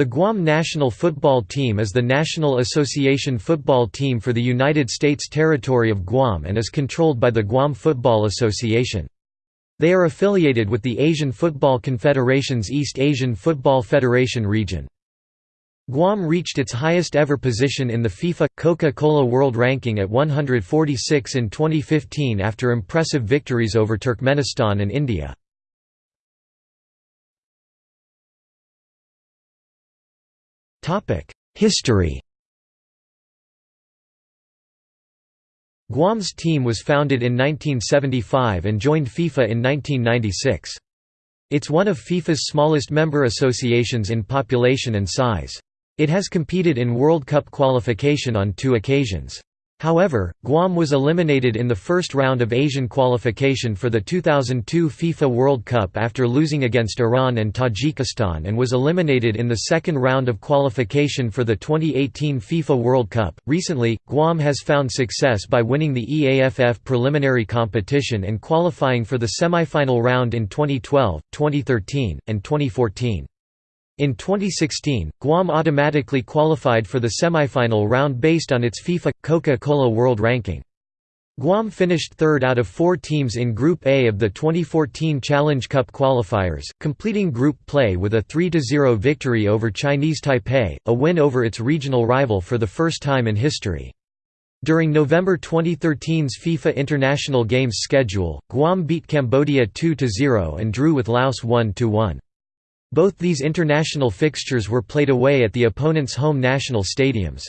The Guam national football team is the national association football team for the United States territory of Guam and is controlled by the Guam Football Association. They are affiliated with the Asian Football Confederation's East Asian Football Federation region. Guam reached its highest ever position in the FIFA Coca-Cola World Ranking at 146 in 2015 after impressive victories over Turkmenistan and India. History Guam's team was founded in 1975 and joined FIFA in 1996. It's one of FIFA's smallest member associations in population and size. It has competed in World Cup qualification on two occasions. However, Guam was eliminated in the first round of Asian qualification for the 2002 FIFA World Cup after losing against Iran and Tajikistan and was eliminated in the second round of qualification for the 2018 FIFA World Cup. Recently, Guam has found success by winning the EAFF preliminary competition and qualifying for the semifinal round in 2012, 2013, and 2014. In 2016, Guam automatically qualified for the semifinal round based on its FIFA Coca-Cola World Ranking. Guam finished third out of four teams in Group A of the 2014 Challenge Cup qualifiers, completing group play with a 3–0 victory over Chinese Taipei, a win over its regional rival for the first time in history. During November 2013's FIFA International Games schedule, Guam beat Cambodia 2–0 and drew with Laos 1–1. Both these international fixtures were played away at the opponent's home national stadiums.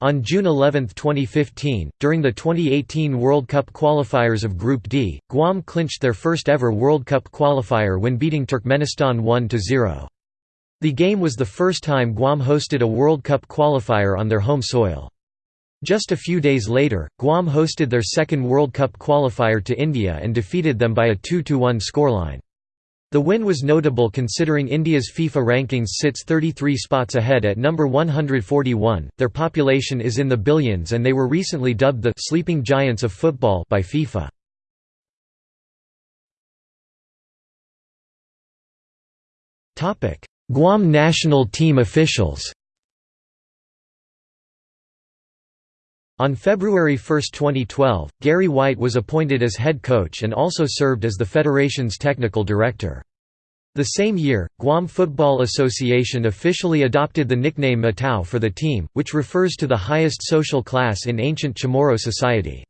On June 11, 2015, during the 2018 World Cup qualifiers of Group D, Guam clinched their first ever World Cup qualifier when beating Turkmenistan 1–0. The game was the first time Guam hosted a World Cup qualifier on their home soil. Just a few days later, Guam hosted their second World Cup qualifier to India and defeated them by a 2–1 scoreline. The win was notable considering India's FIFA rankings sits 33 spots ahead at number 141. Their population is in the billions and they were recently dubbed the sleeping giants of football by FIFA. Topic: Guam national team officials. On February 1, 2012, Gary White was appointed as head coach and also served as the federation's technical director. The same year, Guam Football Association officially adopted the nickname Matao for the team, which refers to the highest social class in ancient Chamorro society.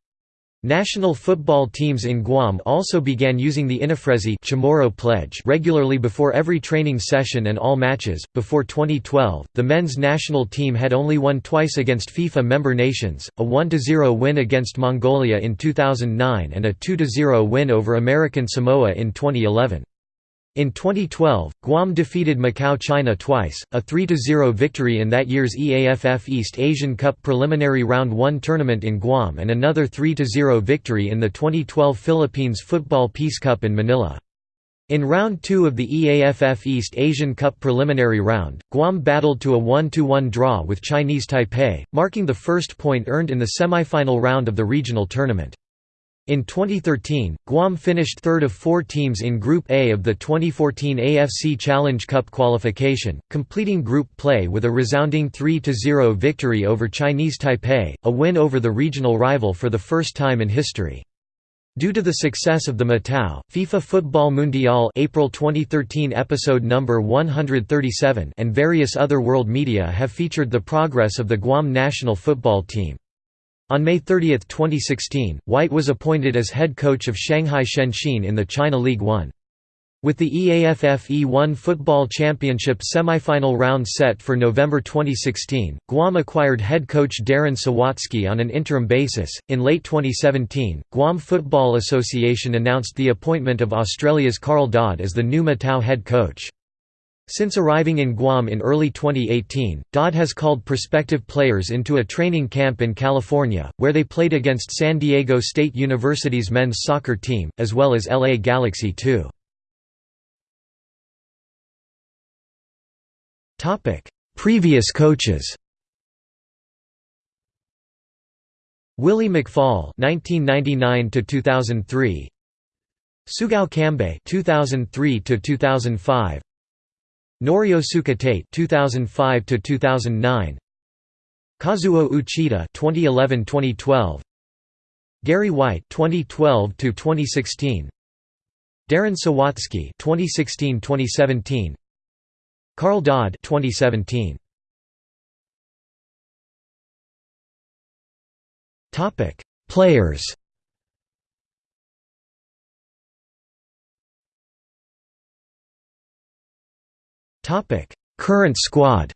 National football teams in Guam also began using the Inifresi Chamorro pledge regularly before every training session and all matches. Before 2012, the men's national team had only won twice against FIFA member nations, a 1-0 win against Mongolia in 2009 and a 2-0 win over American Samoa in 2011. In 2012, Guam defeated Macau China twice, a 3–0 victory in that year's EAFF East Asian Cup preliminary round 1 tournament in Guam and another 3–0 victory in the 2012 Philippines Football Peace Cup in Manila. In round 2 of the EAFF East Asian Cup preliminary round, Guam battled to a 1–1 draw with Chinese Taipei, marking the first point earned in the semifinal round of the regional tournament. In 2013, Guam finished third of four teams in Group A of the 2014 AFC Challenge Cup qualification, completing group play with a resounding 3–0 victory over Chinese Taipei, a win over the regional rival for the first time in history. Due to the success of the Matao, FIFA Football Mundial April 2013 episode number 137 and various other world media have featured the progress of the Guam national football team. On May 30, 2016, White was appointed as head coach of Shanghai Shenxin in the China League One. With the EAFF E1 Football Championship semifinal round set for November 2016, Guam acquired head coach Darren Sawatzky on an interim basis. In late 2017, Guam Football Association announced the appointment of Australia's Karl Dodd as the new Matao head coach. Since arriving in Guam in early 2018, Dodd has called prospective players into a training camp in California, where they played against San Diego State University's men's soccer team, as well as LA Galaxy 2. Previous coaches. Willie McFall 1999 2003 Sugao Kambe 2003 to 2005 Norio Tsukitate 2005 to 2009 Kazuo Uchida 2011-2012 Gary White 2012 to 2016 Darren Sawatzky 2016-2017 Karl Dodd 2017 Topic Players Current squad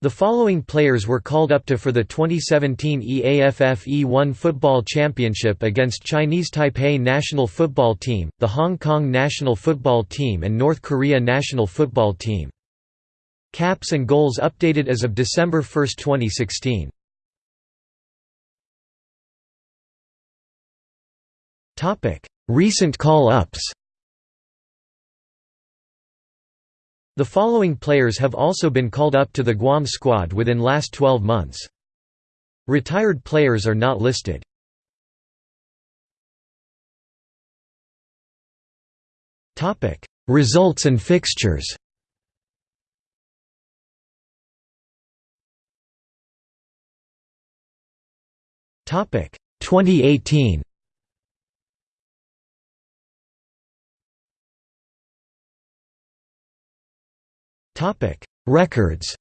The following players were called up to for the 2017 EAFF E1 Football Championship against Chinese Taipei national football team, the Hong Kong national football team and North Korea national football team. Caps and goals updated as of December 1, 2016. Recent call-ups The following players have also been called up to the Guam squad within last 12 months. Retired players are not listed. Topic: Results and fixtures. Topic: 2018. Records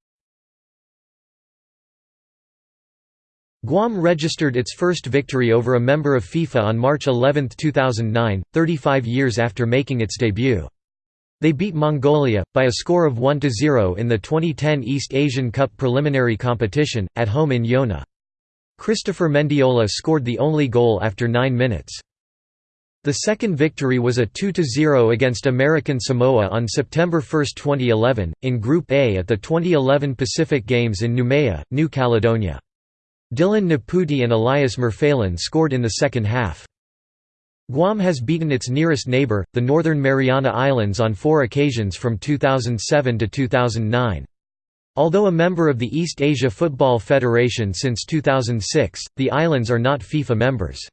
Guam registered its first victory over a member of FIFA on March 11, 2009, 35 years after making its debut. They beat Mongolia, by a score of 1–0 in the 2010 East Asian Cup preliminary competition, at home in Yona. Christopher Mendiola scored the only goal after nine minutes. The second victory was a 2–0 against American Samoa on September 1, 2011, in Group A at the 2011 Pacific Games in Noumea, New Caledonia. Dylan Naputi and Elias Merfalen scored in the second half. Guam has beaten its nearest neighbor, the Northern Mariana Islands on four occasions from 2007 to 2009. Although a member of the East Asia Football Federation since 2006, the islands are not FIFA members.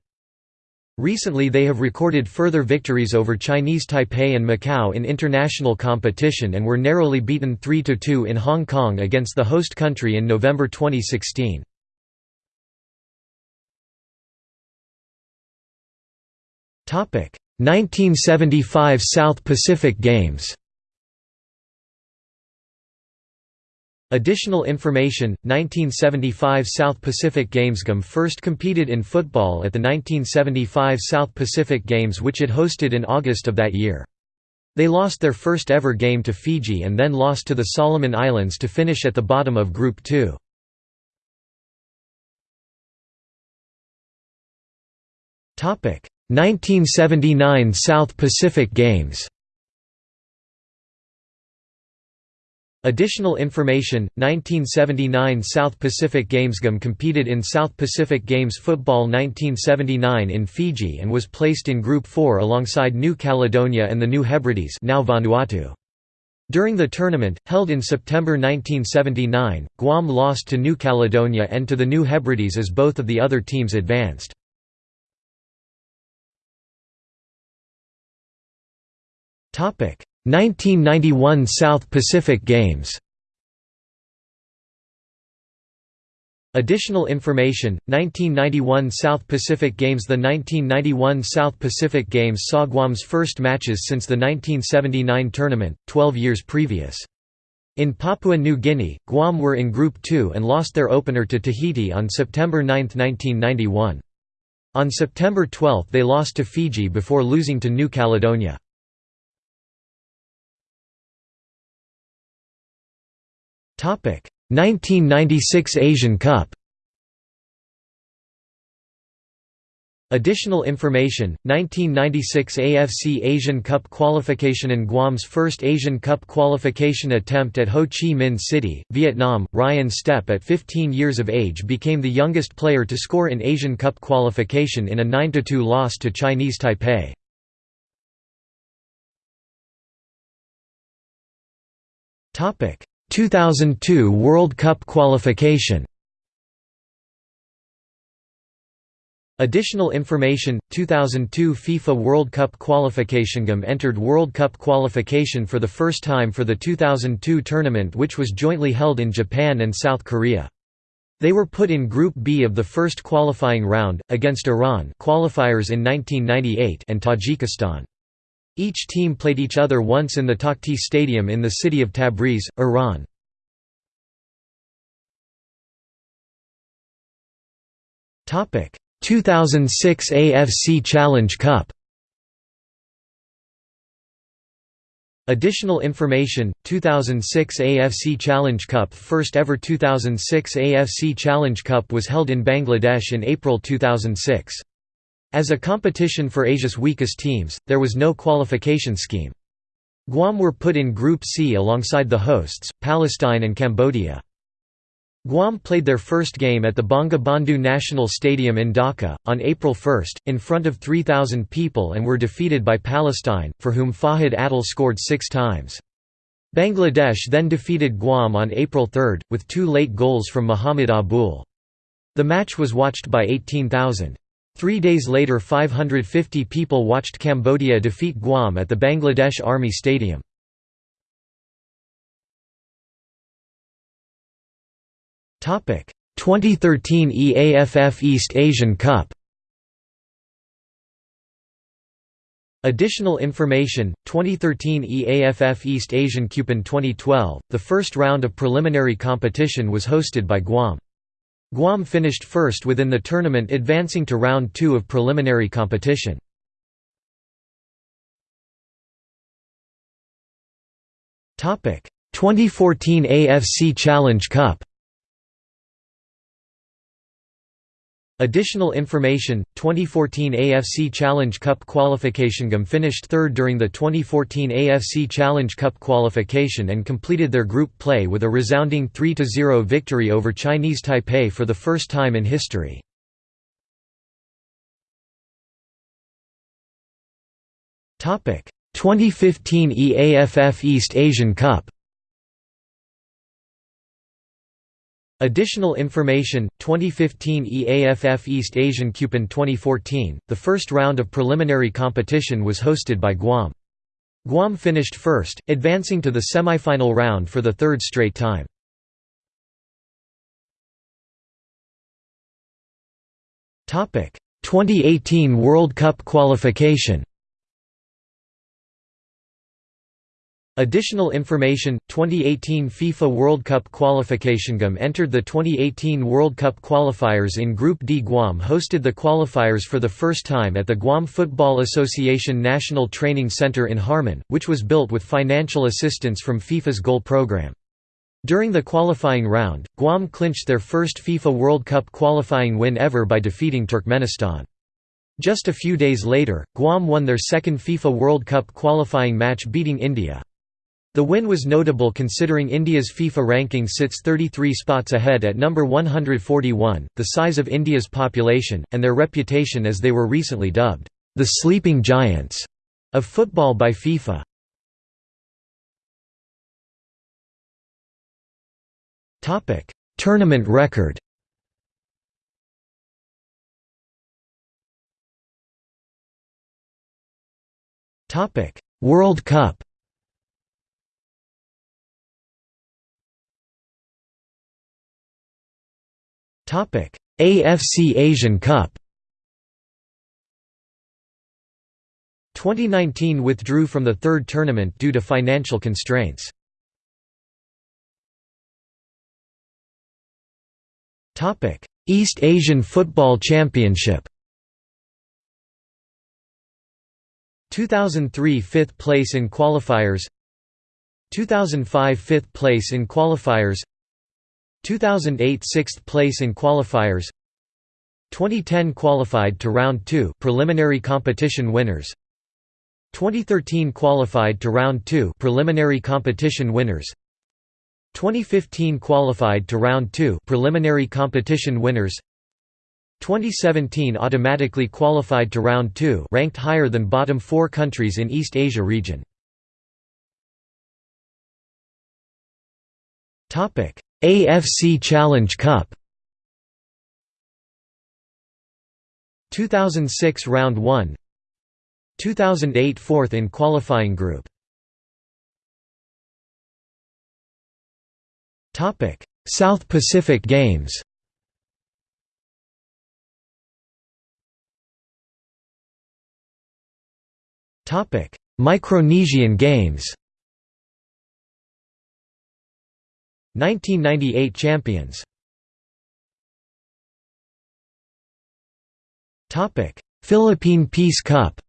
Recently they have recorded further victories over Chinese Taipei and Macau in international competition and were narrowly beaten 3–2 in Hong Kong against the host country in November 2016. Topic: 1975 South Pacific Games. Additional information, 1975 South Pacific Games GUM first competed in football at the 1975 South Pacific Games which it hosted in August of that year. They lost their first ever game to Fiji and then lost to the Solomon Islands to finish at the bottom of Group 2. Topic: 1979 South Pacific Games. Additional information, 1979 South Pacific Games GUM competed in South Pacific Games Football 1979 in Fiji and was placed in Group 4 alongside New Caledonia and the New Hebrides now Vanuatu. During the tournament, held in September 1979, Guam lost to New Caledonia and to the New Hebrides as both of the other teams advanced. Topic 1991 South Pacific Games Additional information, 1991 South Pacific Games The 1991 South Pacific Games saw Guam's first matches since the 1979 tournament, 12 years previous. In Papua New Guinea, Guam were in Group 2 and lost their opener to Tahiti on September 9, 1991. On September 12 they lost to Fiji before losing to New Caledonia. 1996 Asian Cup. Additional information, 1996 AFC Asian Cup qualification and Guam's first Asian Cup qualification attempt at Ho Chi Minh City, Vietnam, Ryan Stepp at 15 years of age became the youngest player to score in Asian Cup qualification in a 9–2 loss to Chinese Taipei. Topic 2002 World Cup qualification Additional information 2002 FIFA World Cup qualification game entered World Cup qualification for the first time for the 2002 tournament which was jointly held in Japan and South Korea. They were put in Group B of the first qualifying round, against Iran qualifiers in 1998 and Tajikistan. Each team played each other once in the Takhti Stadium in the city of Tabriz, Iran. Topic 2006 AFC Challenge Cup Additional information 2006 AFC Challenge Cup First ever 2006 AFC Challenge Cup was held in Bangladesh in April 2006. As a competition for Asia's weakest teams, there was no qualification scheme. Guam were put in Group C alongside the hosts, Palestine and Cambodia. Guam played their first game at the Bangabandhu National Stadium in Dhaka, on April 1, in front of 3,000 people and were defeated by Palestine, for whom Fahed Attal scored six times. Bangladesh then defeated Guam on April 3, with two late goals from Muhammad Abul. The match was watched by 18,000. Three days later 550 people watched Cambodia defeat Guam at the Bangladesh Army Stadium. Topic 2013 EAFF East Asian Cup Additional information 2013 EAFF East Asian Cup in 2012 the first round of preliminary competition was hosted by Guam Guam finished first within the tournament advancing to round 2 of preliminary competition. Topic. 2014 AFC Challenge Cup Additional information 2014 AFC Challenge Cup qualification GAM finished third during the 2014 AFC Challenge Cup qualification and completed their group play with a resounding 3–0 victory over Chinese Taipei for the first time in history. Topic 2015 EAFF East Asian Cup Additional information 2015 EAFF East Asian Cup in 2014 the first round of preliminary competition was hosted by Guam. Guam finished first advancing to the semifinal round for the third straight time. Topic 2018 World Cup qualification Additional information 2018 FIFA World Cup qualification GAM entered the 2018 World Cup qualifiers in Group D. Guam hosted the qualifiers for the first time at the Guam Football Association National Training Center in Harmon, which was built with financial assistance from FIFA's goal program. During the qualifying round, Guam clinched their first FIFA World Cup qualifying win ever by defeating Turkmenistan. Just a few days later, Guam won their second FIFA World Cup qualifying match beating India. The win was notable considering India's FIFA ranking sits 33 spots ahead at number 141, the size of India's population, and their reputation as they were recently dubbed, "...the sleeping giants." of football by FIFA. Tournament record World Cup AFC Asian Cup. 2019 withdrew from the third tournament due to financial constraints. Topic: East Asian Football Championship. 2003 5th place in qualifiers 2005 5th place in qualifiers 2008 6th place in qualifiers 2010 qualified to round 2 preliminary competition winners 2013 qualified to round 2 preliminary competition winners 2015 qualified to round 2 preliminary competition winners 2017 automatically qualified to round 2 ranked higher than bottom 4 countries in East Asia region. Topic AFC Challenge Cup. 2006 Round 1 2008 Fourth in qualifying group. South Pacific Games. Topic Micronesian Games 1998 champions. Philippine Peace Cup.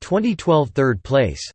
2012 third place